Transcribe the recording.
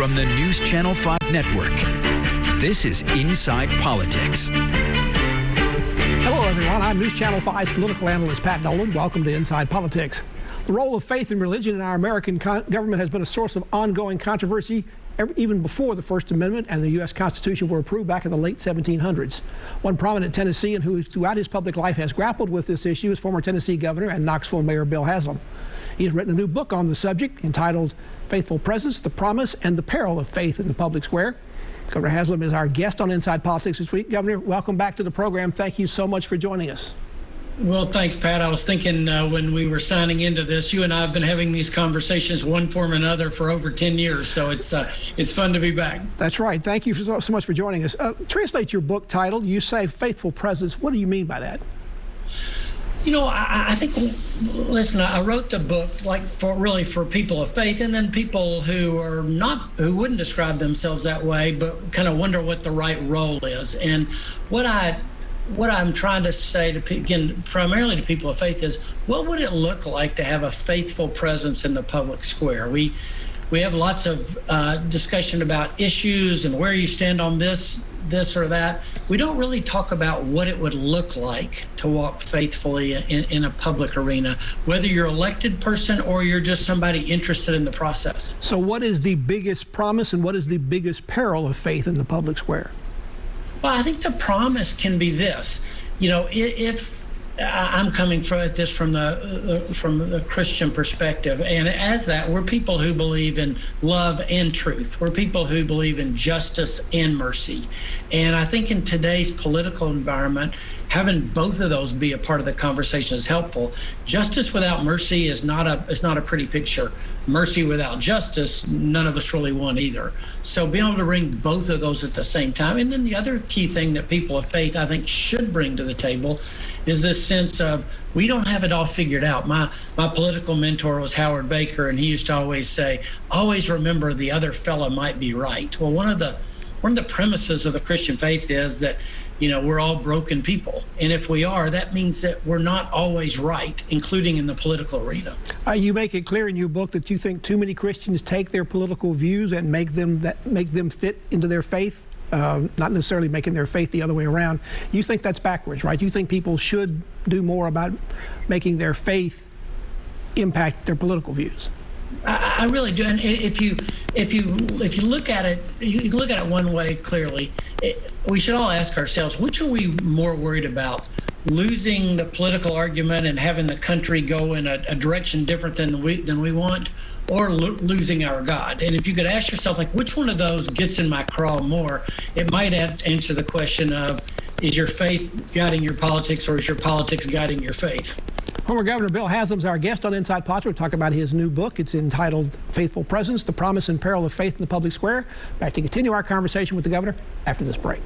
From the News Channel 5 Network, this is Inside Politics. Hello, everyone. I'm News Channel 5's political analyst Pat Nolan. Welcome to Inside Politics. The role of faith and religion in our American government has been a source of ongoing controversy even before the First Amendment and the U.S. Constitution were approved back in the late 1700s. One prominent Tennessean who throughout his public life has grappled with this issue is former Tennessee Governor and Knoxville Mayor Bill Haslam. He has written a new book on the subject entitled Faithful Presence, the Promise and the Peril of Faith in the Public Square. Governor Haslam is our guest on Inside Politics this week. Governor, welcome back to the program. Thank you so much for joining us. Well, thanks, Pat. I was thinking uh, when we were signing into this, you and I have been having these conversations one form or another for over 10 years, so it's uh, it's fun to be back. That's right. Thank you so, so much for joining us. Uh, translate your book title. You say faithful presence. What do you mean by that? You know, I, I, think, listen, I wrote the book like for really for people of faith and then people who are not, who wouldn't describe themselves that way, but kind of wonder what the right role is. And what I, what I'm trying to say to again, primarily to people of faith is what would it look like to have a faithful presence in the public square? We, we have lots of uh, discussion about issues and where you stand on this this or that. We don't really talk about what it would look like to walk faithfully in, in a public arena, whether you're elected person or you're just somebody interested in the process. So, what is the biggest promise and what is the biggest peril of faith in the public square? Well, I think the promise can be this. You know, if I'm coming from this from the uh, uh, from the Christian perspective, and as that, we're people who believe in love and truth. We're people who believe in justice and mercy, and I think in today's political environment, having both of those be a part of the conversation is helpful. Justice without mercy is not a is not a pretty picture. Mercy without justice, none of us really want either. So being able to bring both of those at the same time, and then the other key thing that people of faith I think should bring to the table is this sense of we don't have it all figured out. My my political mentor was Howard Baker, and he used to always say, "Always remember the other fellow might be right." Well, one of the one of the premises of the Christian faith is that you know we're all broken people. And if we are that means that we're not always right including in the political arena. Uh, you make it clear in your book that you think too many christians take their political views and make them that make them fit into their faith uh, not necessarily making their faith the other way around. You think that's backwards right? You think people should do more about making their faith impact their political views I, I really do. And if you if you if you look at it, you can look at it one way clearly. It, we should all ask ourselves, which are we more worried about? Losing the political argument and having the country go in a, a direction different than we than we want, or lo losing our God. And if you could ask yourself, like, which one of those gets in my craw more, it might answer the question of, is your faith guiding your politics, or is your politics guiding your faith? Former Governor Bill Haslam's our guest on Inside Politics. We're talking about his new book. It's entitled Faithful Presence, The Promise and Peril of Faith in the Public Square. Back to continue our conversation with the governor after this break.